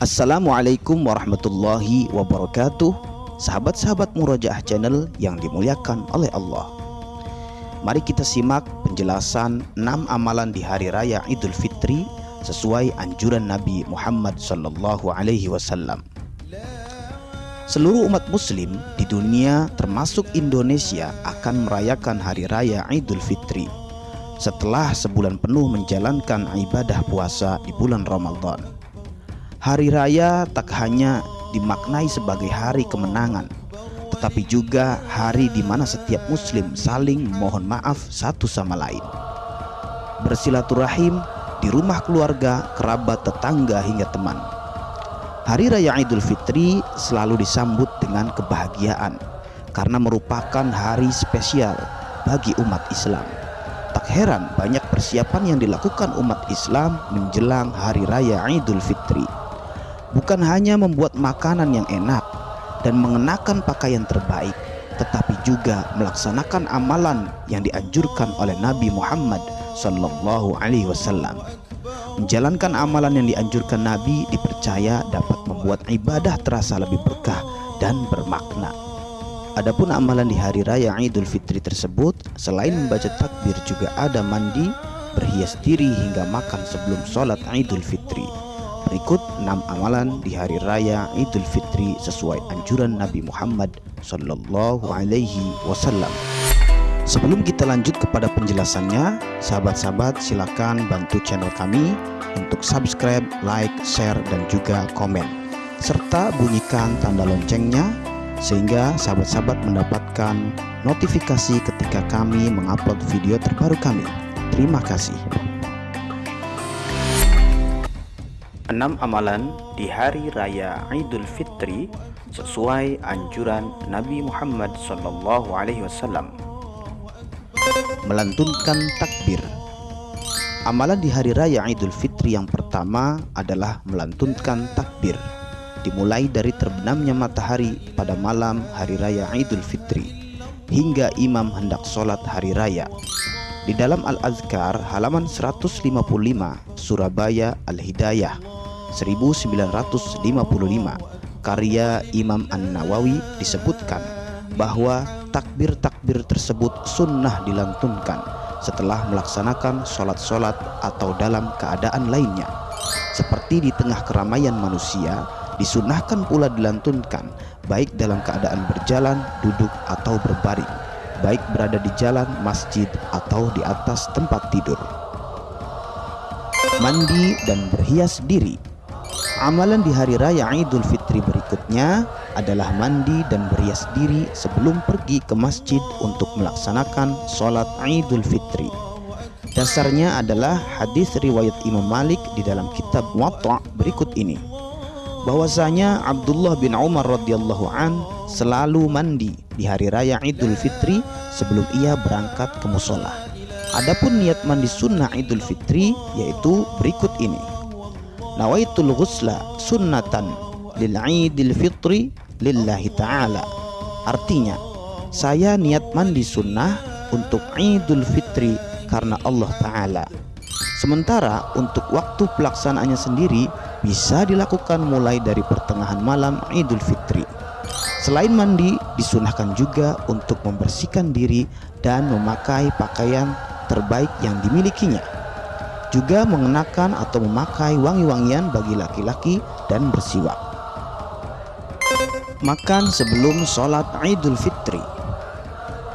Assalamualaikum warahmatullahi wabarakatuh Sahabat-sahabat Murajaah Channel yang dimuliakan oleh Allah Mari kita simak penjelasan 6 amalan di Hari Raya Idul Fitri sesuai anjuran Nabi Muhammad Sallallahu Alaihi Wasallam. Seluruh umat Muslim di dunia, termasuk Indonesia, akan merayakan Hari Raya Idul Fitri setelah sebulan penuh menjalankan ibadah puasa di bulan Ramadan. Hari Raya tak hanya dimaknai sebagai hari kemenangan, tetapi juga hari di mana setiap muslim saling mohon maaf satu sama lain. Bersilaturahim di rumah keluarga, kerabat, tetangga hingga teman. Hari Raya Idul Fitri selalu disambut dengan kebahagiaan karena merupakan hari spesial bagi umat Islam. Tak heran banyak persiapan yang dilakukan umat Islam menjelang Hari Raya Idul Fitri bukan hanya membuat makanan yang enak dan mengenakan pakaian terbaik, tetapi juga melaksanakan amalan yang dianjurkan oleh Nabi Muhammad Sallallahu Alaihi Wasallam. Menjalankan amalan yang dianjurkan Nabi dipercaya dapat membuat ibadah terasa lebih berkah dan bermakna. Adapun amalan di hari raya Idul Fitri tersebut, selain membaca takbir juga ada mandi, berhias diri hingga makan sebelum sholat Idul Fitri. Berikut 6 amalan di hari raya Idul Fitri sesuai anjuran Nabi Muhammad Sallallahu Alaihi Wasallam. Sebelum kita lanjut kepada penjelasannya, sahabat-sahabat silakan bantu channel kami untuk subscribe, like, share, dan juga komen. Serta bunyikan tanda loncengnya sehingga sahabat-sahabat mendapatkan notifikasi ketika kami mengupload video terbaru kami. Terima kasih. 6 amalan di hari raya Idul Fitri sesuai anjuran Nabi Muhammad sallallahu alaihi wasallam. Melantunkan takbir. Amalan di hari raya Idul Fitri yang pertama adalah melantunkan takbir. Dimulai dari terbenamnya matahari pada malam hari raya Idul Fitri hingga imam hendak sholat hari raya. Di dalam Al-Azkar halaman 155 Surabaya Al-Hidayah 1955 karya Imam An-Nawawi disebutkan bahwa takbir-takbir tersebut sunnah dilantunkan setelah melaksanakan sholat-sholat atau dalam keadaan lainnya. Seperti di tengah keramaian manusia disunahkan pula dilantunkan baik dalam keadaan berjalan, duduk atau berbaring baik berada di jalan, masjid atau di atas tempat tidur. Mandi dan berhias diri Amalan di hari raya Idul Fitri berikutnya adalah mandi dan berhias diri sebelum pergi ke masjid untuk melaksanakan sholat Idul Fitri. Dasarnya adalah hadis riwayat Imam Malik di dalam kitab Muwatta berikut ini. Bahwasanya Abdullah bin Umar radhiyallahu an selalu mandi di hari raya Idul Fitri sebelum ia berangkat ke musola. Adapun niat mandi sunnah Idul Fitri yaitu berikut ini nawaitul ghusla sunnatan lil idil fitri lillahi ta'ala. Artinya saya niat mandi sunnah untuk idul fitri karena Allah ta'ala. Sementara untuk waktu pelaksanaannya sendiri bisa dilakukan mulai dari pertengahan malam idul fitri. Selain mandi, disunahkan juga untuk membersihkan diri dan memakai pakaian terbaik yang dimilikinya juga mengenakan atau memakai wangi-wangian bagi laki-laki dan bersiwak. Makan sebelum sholat Idul Fitri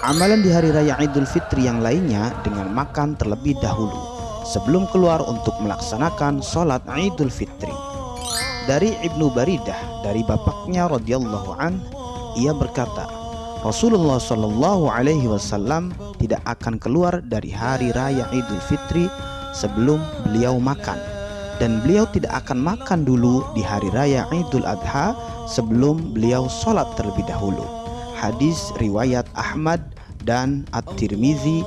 Amalan di hari raya Idul Fitri yang lainnya dengan makan terlebih dahulu sebelum keluar untuk melaksanakan sholat Idul Fitri. Dari Ibnu Baridah dari bapaknya radhiyallahu an, ia berkata, Rasulullah Shallallahu Alaihi Wasallam tidak akan keluar dari hari raya Idul Fitri sebelum beliau makan. Dan beliau tidak akan makan dulu di hari raya Idul Adha sebelum beliau sholat terlebih dahulu. Hadis riwayat Ahmad dan At-Tirmizi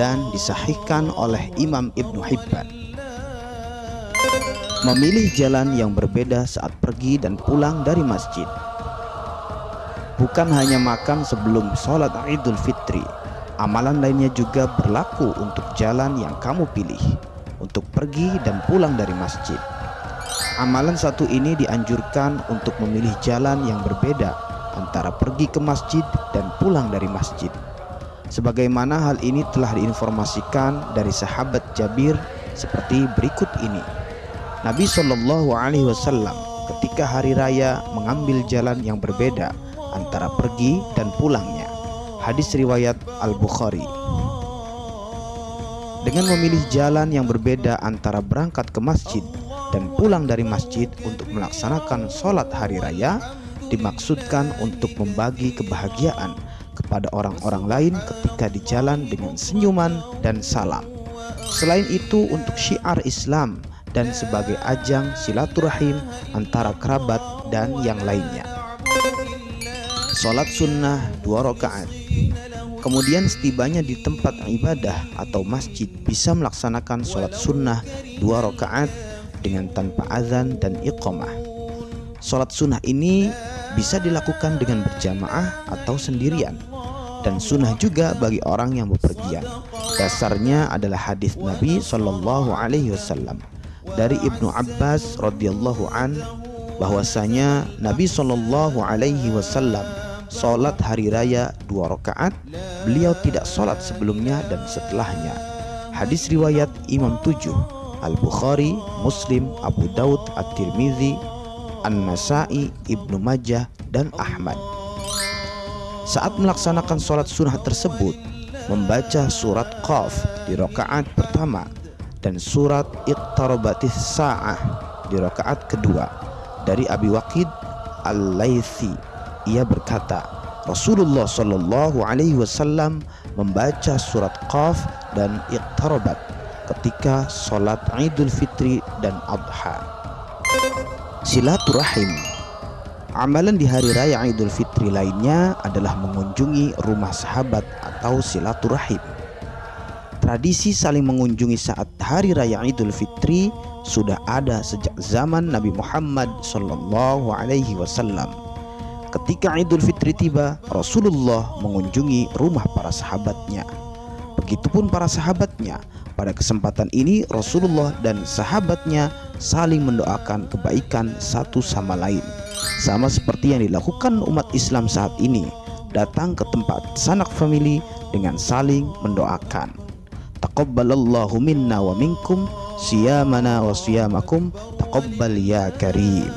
dan disahihkan oleh Imam Ibnu Hibban. Memilih jalan yang berbeda saat pergi dan pulang dari masjid. Bukan hanya makan sebelum sholat Idul Fitri Amalan lainnya juga berlaku untuk jalan yang kamu pilih untuk pergi dan pulang dari masjid. Amalan satu ini dianjurkan untuk memilih jalan yang berbeda antara pergi ke masjid dan pulang dari masjid. Sebagaimana hal ini telah diinformasikan dari sahabat Jabir seperti berikut ini. Nabi Shallallahu Alaihi Wasallam ketika hari raya mengambil jalan yang berbeda antara pergi dan pulangnya. Hadis riwayat Al Bukhari. Dengan memilih jalan yang berbeda antara berangkat ke masjid dan pulang dari masjid untuk melaksanakan sholat hari raya, dimaksudkan untuk membagi kebahagiaan kepada orang-orang lain ketika di jalan dengan senyuman dan salam. Selain itu untuk syiar Islam dan sebagai ajang silaturahim antara kerabat dan yang lainnya. Salat sunnah dua rakaat. Kemudian setibanya di tempat ibadah atau masjid bisa melaksanakan sholat sunnah dua rakaat dengan tanpa azan dan iqamah. Sholat sunnah ini bisa dilakukan dengan berjamaah atau sendirian dan sunnah juga bagi orang yang bepergian. Dasarnya adalah hadis Nabi Shallallahu Alaihi Wasallam dari Ibnu Abbas radhiyallahu an bahwasanya Nabi Shallallahu Alaihi Wasallam sholat hari raya dua rakaat beliau tidak sholat sebelumnya dan setelahnya hadis riwayat Imam 7 Al-Bukhari, Muslim, Abu Daud, At-Tirmidzi, An-Nasai, Ibnu Majah, dan Ahmad. Saat melaksanakan sholat sunnah tersebut, membaca surat Qaf di rakaat pertama dan surat Iqtarabatis Sa'ah di rakaat kedua dari Abi Waqid Al-Laythi. Ia berkata, Rasulullah Shallallahu Alaihi Wasallam membaca surat Qaf dan Iqtarabat ketika sholat Idul Fitri dan Adha. Silaturahim Amalan di hari raya Idul Fitri lainnya adalah mengunjungi rumah sahabat atau silaturahim. Tradisi saling mengunjungi saat hari raya Idul Fitri sudah ada sejak zaman Nabi Muhammad Sallallahu Alaihi Wasallam. Ketika Idul Fitri tiba, Rasulullah mengunjungi rumah para sahabatnya. Begitupun para sahabatnya pada kesempatan ini Rasulullah dan sahabatnya saling mendoakan kebaikan satu sama lain. Sama seperti yang dilakukan umat Islam saat ini, datang ke tempat sanak famili dengan saling mendoakan. Taqabbalallahu minna wa minkum siyamana wa siyamakum taqabbal ya karim.